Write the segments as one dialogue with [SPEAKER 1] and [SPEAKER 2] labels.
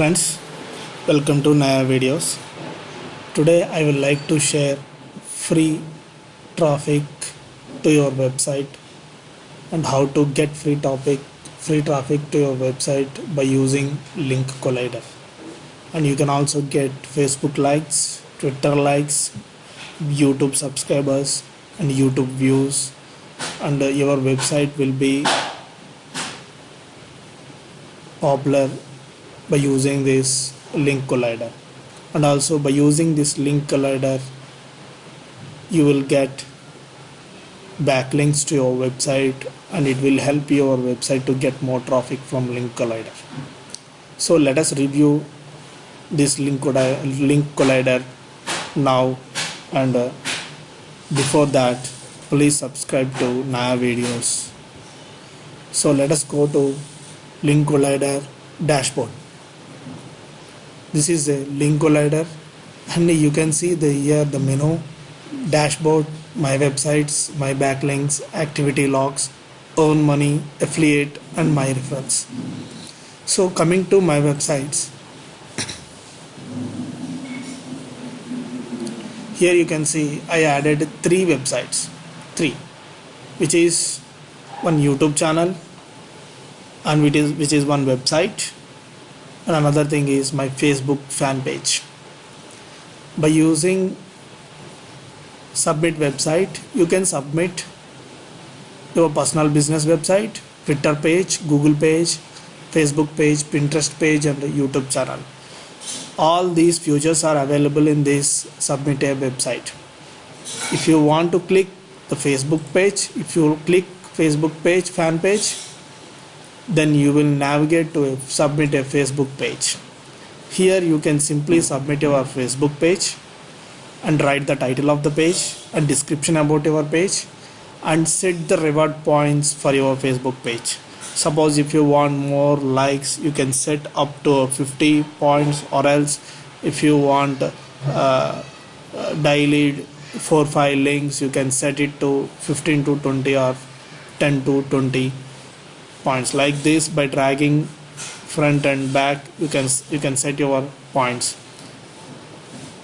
[SPEAKER 1] friends welcome to Naya videos. Today I would like to share free traffic to your website and how to get free topic free traffic to your website by using link collider. And you can also get Facebook likes Twitter likes YouTube subscribers and YouTube views. And your website will be popular by using this link collider. And also by using this link collider you will get backlinks to your website and it will help your website to get more traffic from link collider. So let us review this link collider, link collider now and uh, before that please subscribe to Naya videos. So let us go to link collider dashboard this is a link collider and you can see the here the menu dashboard my websites my backlinks activity logs earn money affiliate and my referrals. So coming to my websites. Here you can see I added three websites. Three. Which is one YouTube channel and which is which is one website and another thing is my Facebook fan page. By using submit website you can submit your personal business website Twitter page Google page Facebook page Pinterest page and YouTube channel. All these features are available in this submit a website. If you want to click the Facebook page if you click Facebook page fan page then you will navigate to a, submit a Facebook page. Here you can simply submit your Facebook page and write the title of the page and description about your page and set the reward points for your Facebook page. Suppose if you want more likes you can set up to 50 points or else if you want uh, daily 4 5 links you can set it to 15 to 20 or 10 to 20 points. Like this by dragging front and back you can you can set your points.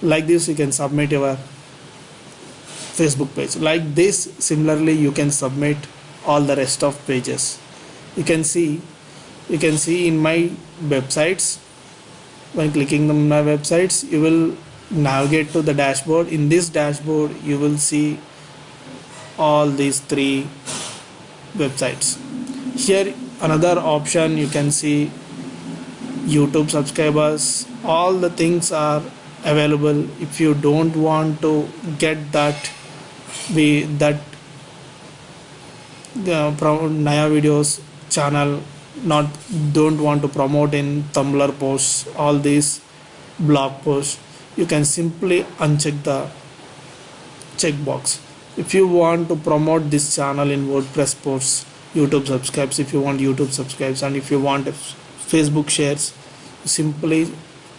[SPEAKER 1] Like this you can submit your Facebook page. Like this similarly you can submit all the rest of pages. You can see you can see in my websites when clicking on my websites you will navigate to the dashboard. In this dashboard you will see all these three websites here another option. You can see youtube subscribers. All the things are available. If you don't want to get that we that uh, Naya videos channel not don't want to promote in tumblr posts all these blog posts you can simply uncheck the checkbox. If you want to promote this channel in wordpress posts youtube subscribes if you want youtube subscribes and if you want facebook shares simply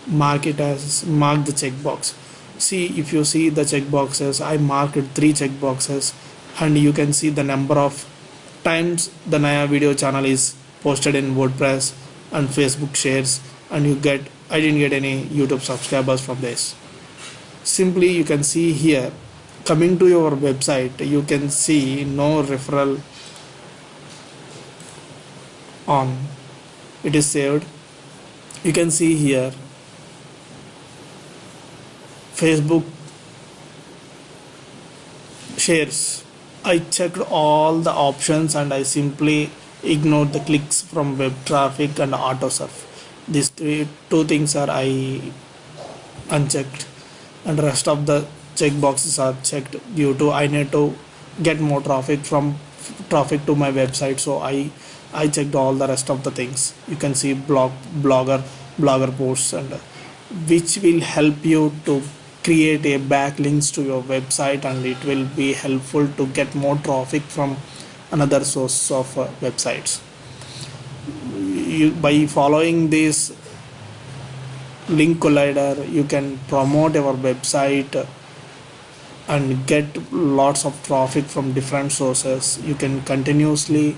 [SPEAKER 1] mark it as mark the checkbox. See if you see the checkboxes i marked three checkboxes and you can see the number of times the Naya video channel is posted in wordpress and facebook shares and you get i didn't get any youtube subscribers from this. Simply you can see here coming to your website you can see no referral on. It is saved. You can see here Facebook shares. I checked all the options and I simply ignored the clicks from web traffic and auto surf. These three two things are I unchecked. And rest of the check boxes are checked due to I need to get more traffic from traffic to my website. So I I checked all the rest of the things. You can see blog blogger blogger posts and which will help you to create a backlinks to your website and it will be helpful to get more traffic from another source of uh, websites. You, by following this link collider you can promote your website and get lots of traffic from different sources. You can continuously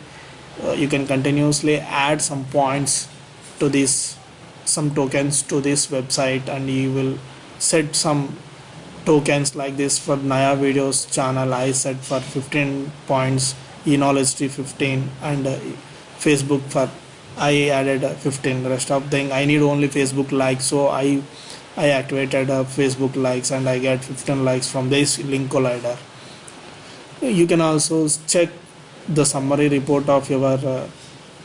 [SPEAKER 1] uh, you can continuously add some points to this some tokens to this website and you will set some tokens like this for Naya videos channel. I set for 15 points e-knowledge 15 and uh, Facebook for I added uh, 15 rest of thing I need only Facebook likes so I I activated uh, Facebook likes and I get 15 likes from this link collider you can also check the summary report of your uh,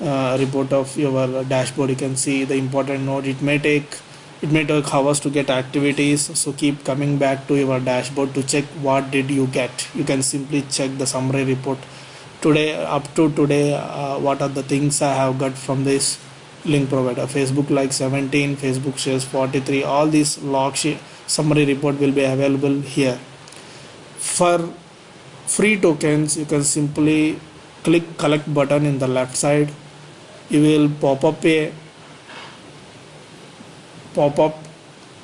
[SPEAKER 1] uh, report of your dashboard you can see the important node it may take. It may take hours to get activities so keep coming back to your dashboard to check what did you get. You can simply check the summary report. Today up to today uh, what are the things i have got from this link provider? Facebook like 17 facebook shares 43 all these log summary report will be available here. For free tokens you can simply click collect button in the left side. You will pop up a pop up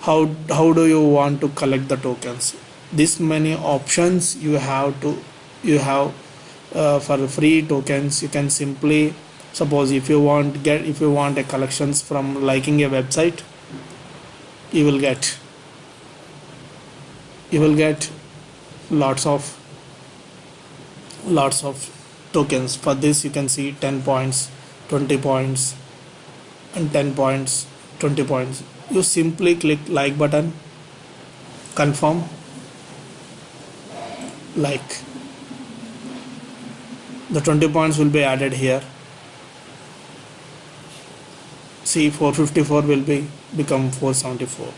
[SPEAKER 1] how how do you want to collect the tokens. This many options you have to you have uh, for free tokens. You can simply suppose if you want get if you want a collections from liking a website you will get you will get lots of lots of tokens. For this you can see 10 points 20 points and 10 points 20 points. You simply click like button. Confirm. Like. The 20 points will be added here. See 454 will be become 474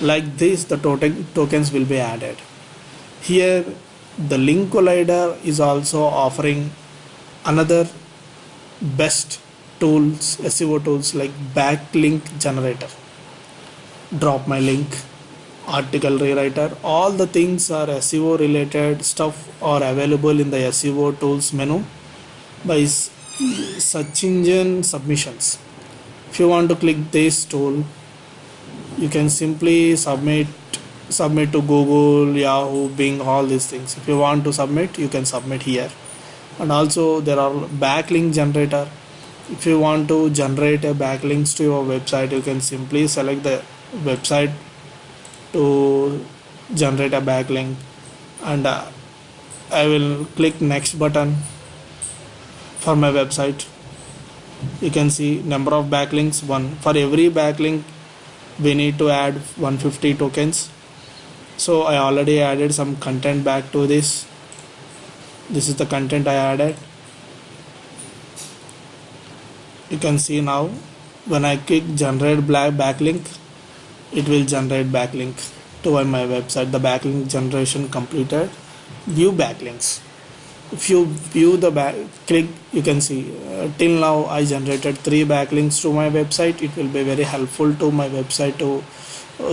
[SPEAKER 1] like this the total tokens will be added. Here the link collider is also offering another best tools SEO tools like backlink generator drop my link article rewriter. All the things are SEO related stuff are available in the SEO tools menu by search engine submissions. If you want to click this tool you can simply submit submit to Google Yahoo Bing all these things. If you want to submit you can submit here. And also there are backlink generator. If you want to generate a backlinks to your website you can simply select the website to generate a backlink. And uh, I will click next button for my website. You can see number of backlinks one. For every backlink we need to add 150 tokens so I already added some content back to this. This is the content I added. You can see now when I click generate black backlink it will generate backlink to my website. The backlink generation completed. View backlinks. If you view the back click you can see uh, till now I generated three backlinks to my website. It will be very helpful to my website to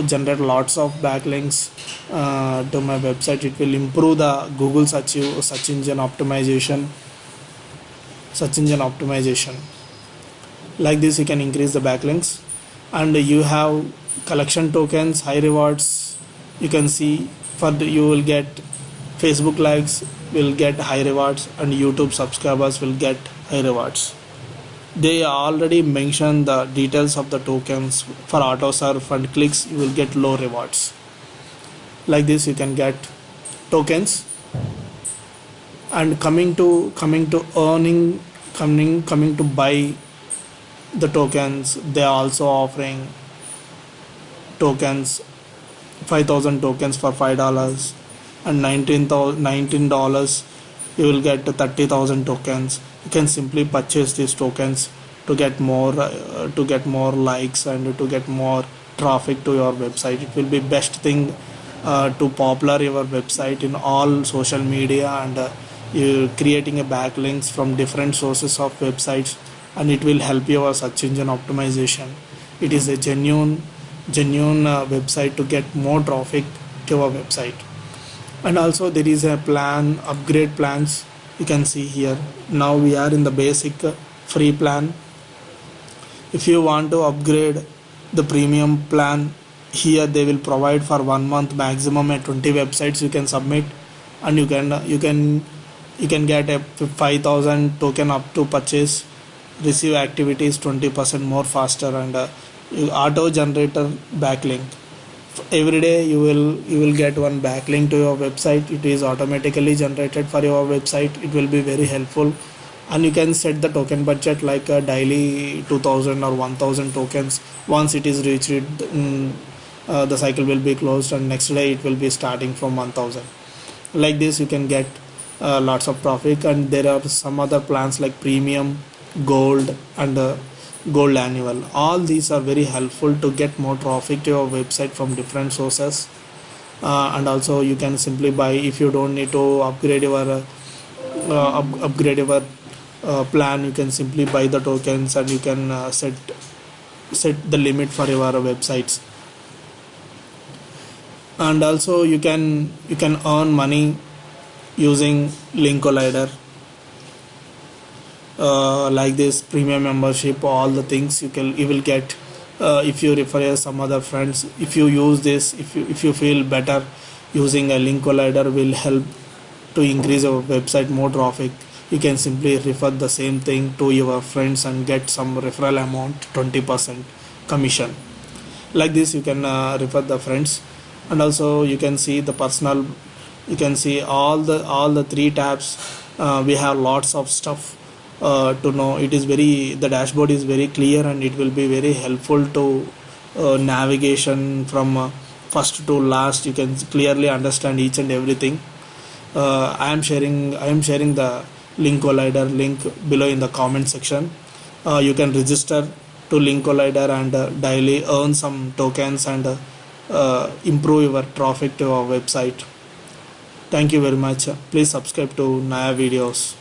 [SPEAKER 1] generate lots of backlinks uh, to my website. It will improve the Google search search engine optimization search engine optimization. Like this you can increase the backlinks. And you have collection tokens high rewards. You can see for the, you will get facebook likes will get high rewards and youtube subscribers will get high rewards they already mentioned the details of the tokens for auto surf and clicks you will get low rewards. Like this you can get tokens. And coming to coming to earning coming coming to buy the tokens they are also offering tokens 5000 tokens for $5 and 19 dollars you will get 30000 tokens you can simply purchase these tokens to get more uh, to get more likes and to get more traffic to your website. It will be best thing uh, to popular your website in all social media and uh, creating a backlinks from different sources of websites and it will help your search engine optimization. It is a genuine genuine uh, website to get more traffic to our website. And also there is a plan upgrade plans you can see here. Now we are in the basic uh, free plan. If you want to upgrade the premium plan here they will provide for one month maximum at 20 websites you can submit. And you can uh, you can you can get a 5000 token up to purchase. Receive activities 20% more faster and uh, auto generator backlink every day you will you will get one backlink to your website. It is automatically generated for your website. It will be very helpful. And you can set the token budget like a daily 2000 or 1000 tokens. Once it is reached mm, uh, the cycle will be closed and next day it will be starting from 1000 like this you can get uh, lots of profit. And there are some other plans like premium gold and uh, gold annual. All these are very helpful to get more traffic to your website from different sources. Uh, and also you can simply buy if you don't need to upgrade your uh, uh, up, upgrade your uh, plan you can simply buy the tokens and you can uh, set set the limit for your websites. And also you can you can earn money using link collider uh, like this premium membership all the things you can you will get uh, if you refer some other friends. If you use this if you if you feel better using a link collider will help to increase your website more traffic. You can simply refer the same thing to your friends and get some referral amount 20% commission. Like this you can uh, refer the friends. And also you can see the personal you can see all the all the three tabs. Uh, we have lots of stuff uh, to know it is very the dashboard is very clear and it will be very helpful to uh, navigation from uh, first to last. You can clearly understand each and everything. Uh, i am sharing i am sharing the link collider link below in the comment section. Uh, you can register to link collider and daily earn some tokens and improve your traffic to our website. Thank you very much. Please subscribe to naya videos